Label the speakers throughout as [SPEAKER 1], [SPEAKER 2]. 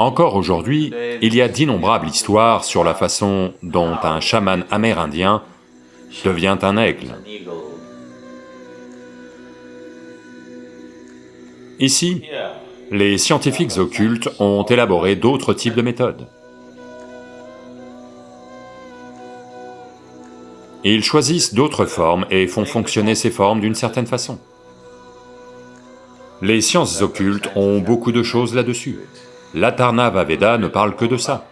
[SPEAKER 1] Encore aujourd'hui, il y a d'innombrables histoires sur la façon dont un chaman amérindien devient un aigle. Ici, les scientifiques occultes ont élaboré d'autres types de méthodes. Ils choisissent d'autres formes et font fonctionner ces formes d'une certaine façon. Les sciences occultes ont beaucoup de choses là-dessus. L'Atharnava Veda ne parle que de ça.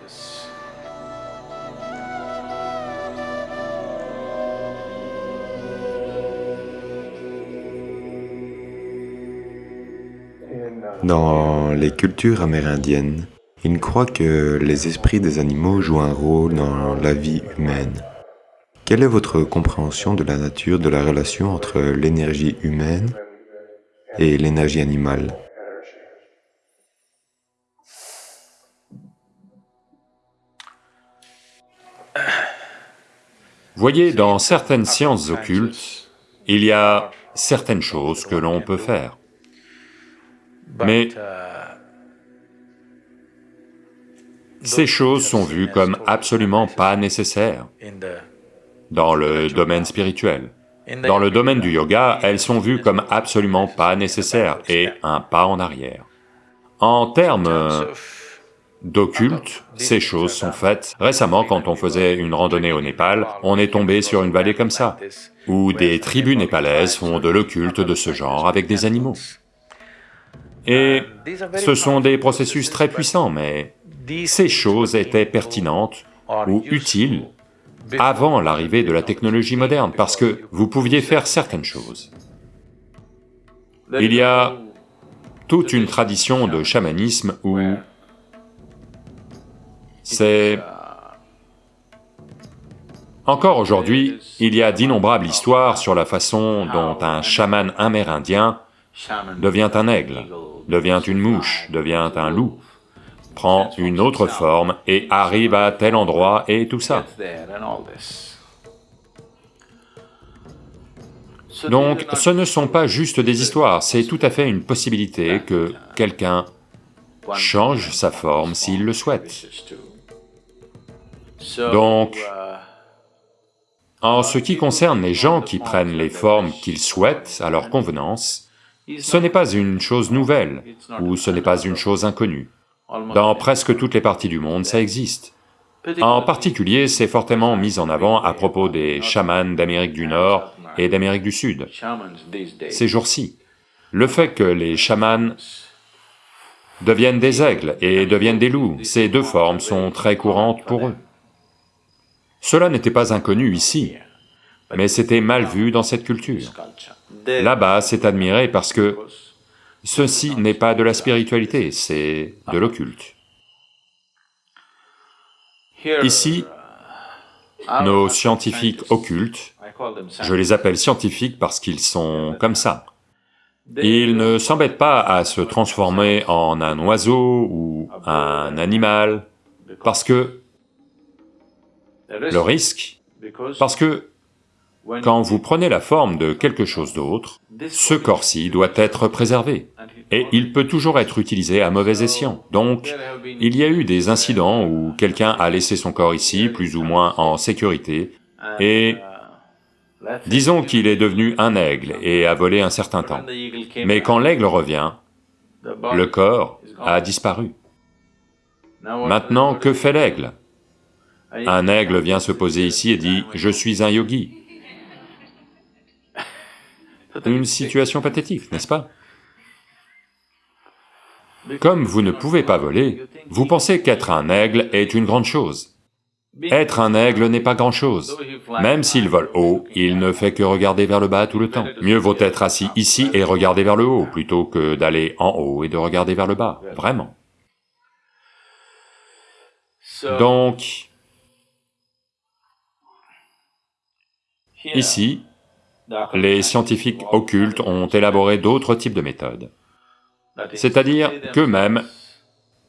[SPEAKER 2] Dans les cultures amérindiennes, ils croient que les esprits des animaux jouent un rôle dans la vie humaine. Quelle est votre compréhension de la nature de la relation entre l'énergie humaine et l'énergie animale?
[SPEAKER 1] Voyez, dans certaines sciences occultes, il y a certaines choses que l'on peut faire. Mais ces choses sont vues comme absolument pas nécessaires dans le domaine spirituel. Dans le domaine du yoga, elles sont vues comme absolument pas nécessaires et un pas en arrière. En termes d'occulte, ces choses sont faites. Récemment, quand on faisait une randonnée au Népal, on est tombé sur une vallée comme ça, où des tribus népalaises font de l'occulte de ce genre avec des animaux. Et ce sont des processus très puissants, mais ces choses étaient pertinentes ou utiles avant l'arrivée de la technologie moderne, parce que vous pouviez faire certaines choses. Il y a toute une tradition de chamanisme où c'est... Encore aujourd'hui, il y a d'innombrables histoires sur la façon dont un chaman amérindien devient un aigle, devient une mouche, devient un loup, prend une autre forme et arrive à tel endroit et tout ça. Donc, ce ne sont pas juste des histoires, c'est tout à fait une possibilité que quelqu'un change sa forme s'il le souhaite. Donc, en ce qui concerne les gens qui prennent les formes qu'ils souhaitent à leur convenance, ce n'est pas une chose nouvelle, ou ce n'est pas une chose inconnue. Dans presque toutes les parties du monde, ça existe. En particulier, c'est fortement mis en avant à propos des chamans d'Amérique du Nord et d'Amérique du Sud, ces jours-ci. Le fait que les chamans deviennent des aigles et deviennent des loups, ces deux formes sont très courantes pour eux. Cela n'était pas inconnu ici, mais c'était mal vu dans cette culture. Là-bas, c'est admiré parce que Ceci n'est pas de la spiritualité, c'est de l'occulte. Ici, nos scientifiques occultes, je les appelle scientifiques parce qu'ils sont comme ça. Ils ne s'embêtent pas à se transformer en un oiseau ou un animal, parce que le risque, parce que quand vous prenez la forme de quelque chose d'autre, ce corps-ci doit être préservé, et il peut toujours être utilisé à mauvais escient. Donc, il y a eu des incidents où quelqu'un a laissé son corps ici, plus ou moins en sécurité, et disons qu'il est devenu un aigle et a volé un certain temps. Mais quand l'aigle revient, le corps a disparu. Maintenant, que fait l'aigle? Un aigle vient se poser ici et dit, « je suis un yogi ». Une situation pathétique, n'est-ce pas? Comme vous ne pouvez pas voler, vous pensez qu'être un aigle est une grande chose. Être un aigle n'est pas grand-chose. Même s'il vole haut, il ne fait que regarder vers le bas tout le temps. Mieux vaut être assis ici et regarder vers le haut, plutôt que d'aller en haut et de regarder vers le bas, vraiment. Donc, ici, les scientifiques occultes ont élaboré d'autres types de méthodes, c'est-à-dire qu'eux-mêmes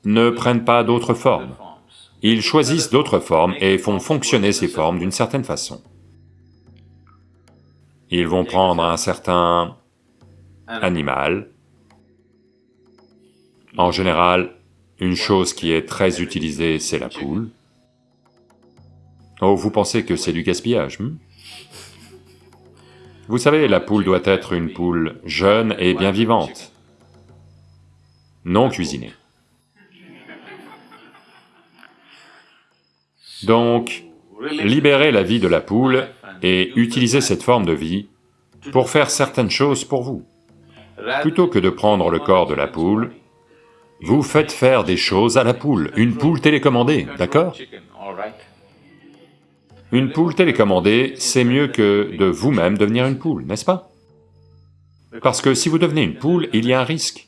[SPEAKER 1] ne prennent pas d'autres formes. Ils choisissent d'autres formes et font fonctionner ces formes d'une certaine façon. Ils vont prendre un certain animal, en général une chose qui est très utilisée, c'est la poule. Oh, vous pensez que c'est du gaspillage, hmm? Vous savez, la poule doit être une poule jeune et bien vivante, non cuisinée. Donc, libérez la vie de la poule et utilisez cette forme de vie pour faire certaines choses pour vous. Plutôt que de prendre le corps de la poule, vous faites faire des choses à la poule, une poule télécommandée, d'accord? Une poule télécommandée, c'est mieux que de vous-même devenir une poule, n'est-ce pas? Parce que si vous devenez une poule, il y a un risque.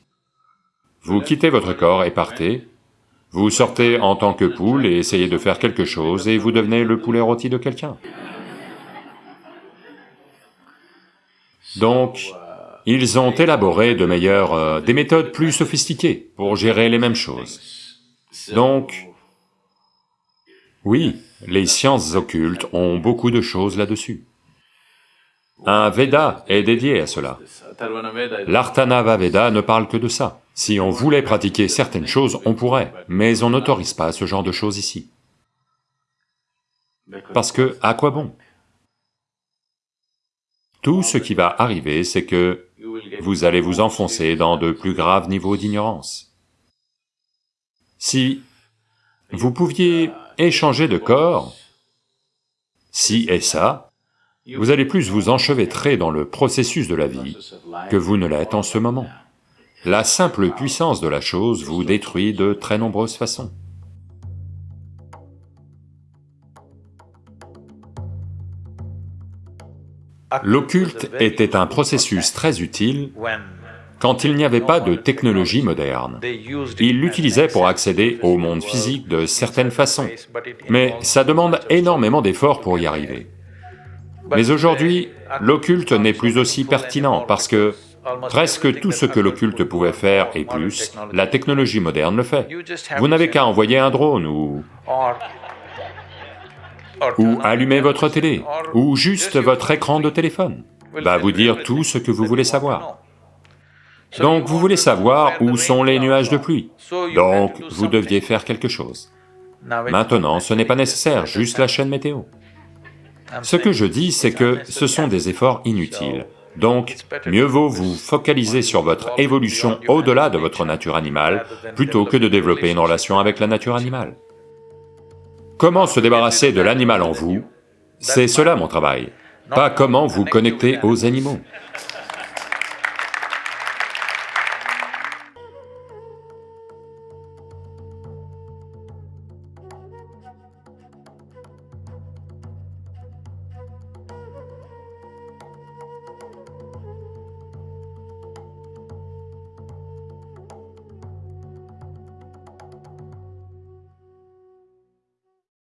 [SPEAKER 1] Vous quittez votre corps et partez, vous sortez en tant que poule et essayez de faire quelque chose et vous devenez le poulet rôti de quelqu'un. Donc, ils ont élaboré de meilleures... Euh, des méthodes plus sophistiquées pour gérer les mêmes choses. Donc, oui, les sciences occultes ont beaucoup de choses là-dessus. Un Veda est dédié à cela. L'Artanava Veda ne parle que de ça. Si on voulait pratiquer certaines choses, on pourrait, mais on n'autorise pas ce genre de choses ici. Parce que, à quoi bon? Tout ce qui va arriver, c'est que vous allez vous enfoncer dans de plus graves niveaux d'ignorance. Si vous pouviez échanger de corps, si et ça, vous allez plus vous enchevêtrer dans le processus de la vie que vous ne l'êtes en ce moment. La simple puissance de la chose vous détruit de très nombreuses façons. L'occulte était un processus très utile quand il n'y avait pas de technologie moderne. Ils l'utilisaient pour accéder au monde physique de certaines façons, mais ça demande énormément d'efforts pour y arriver. Mais aujourd'hui, l'occulte n'est plus aussi pertinent parce que presque tout ce que l'occulte pouvait faire et plus, la technologie moderne le fait. Vous n'avez qu'à envoyer un drone ou... ou allumer votre télé, ou juste votre écran de téléphone, va vous dire tout ce que vous voulez savoir. Donc vous voulez savoir où sont les nuages de pluie, donc vous deviez faire quelque chose. Maintenant, ce n'est pas nécessaire, juste la chaîne météo. Ce que je dis, c'est que ce sont des efforts inutiles. Donc, mieux vaut vous focaliser sur votre évolution au-delà de votre nature animale, plutôt que de développer une relation avec la nature animale. Comment se débarrasser de l'animal en vous, c'est cela mon travail, pas comment vous connecter aux animaux.